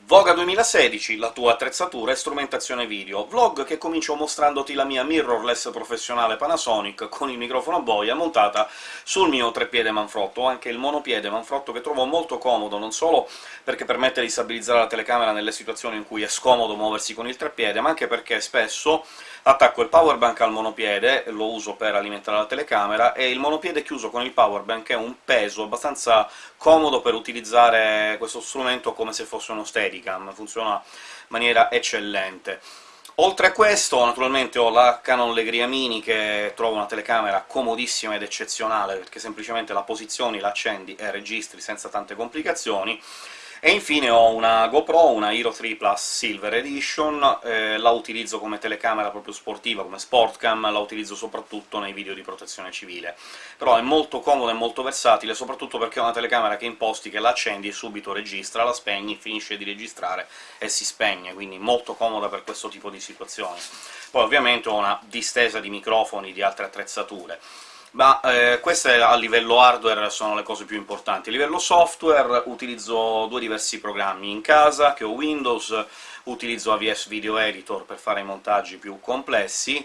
Voga 2016, la tua attrezzatura e strumentazione video. Vlog che comincio mostrandoti la mia mirrorless professionale Panasonic con il microfono a boia montata sul mio treppiede manfrotto, o anche il monopiede manfrotto che trovo molto comodo, non solo perché permette di stabilizzare la telecamera nelle situazioni in cui è scomodo muoversi con il treppiede, ma anche perché spesso attacco il powerbank al monopiede, lo uso per alimentare la telecamera, e il monopiede chiuso con il powerbank è un peso abbastanza comodo per utilizzare questo strumento come se fosse uno Steadicam, funziona in maniera eccellente. Oltre a questo, naturalmente ho la Canon Legria Mini, che trovo una telecamera comodissima ed eccezionale, perché semplicemente la posizioni, la accendi e registri senza tante complicazioni, e infine ho una GoPro, una Hero 3 Plus Silver Edition, eh, la utilizzo come telecamera proprio sportiva, come sportcam, la utilizzo soprattutto nei video di protezione civile. Però è molto comoda e molto versatile, soprattutto perché è una telecamera che imposti che la accendi e subito registra, la spegni, finisce di registrare e si spegne, quindi molto comoda per questo tipo di situazioni. Poi ovviamente ho una distesa di microfoni di altre attrezzature. Ma eh, queste a livello hardware sono le cose più importanti. A livello software utilizzo due diversi programmi in casa, che ho Windows, utilizzo AVS Video Editor per fare i montaggi più complessi,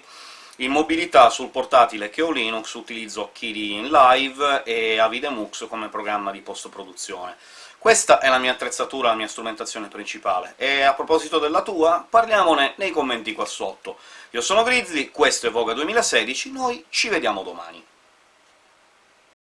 in mobilità sul portatile che ho Linux utilizzo Kiri in Live e Avidemux come programma di post-produzione. Questa è la mia attrezzatura, la mia strumentazione principale, e a proposito della tua, parliamone nei commenti qua sotto. Io sono Grizzly, questo è Voga 2016, noi ci vediamo domani.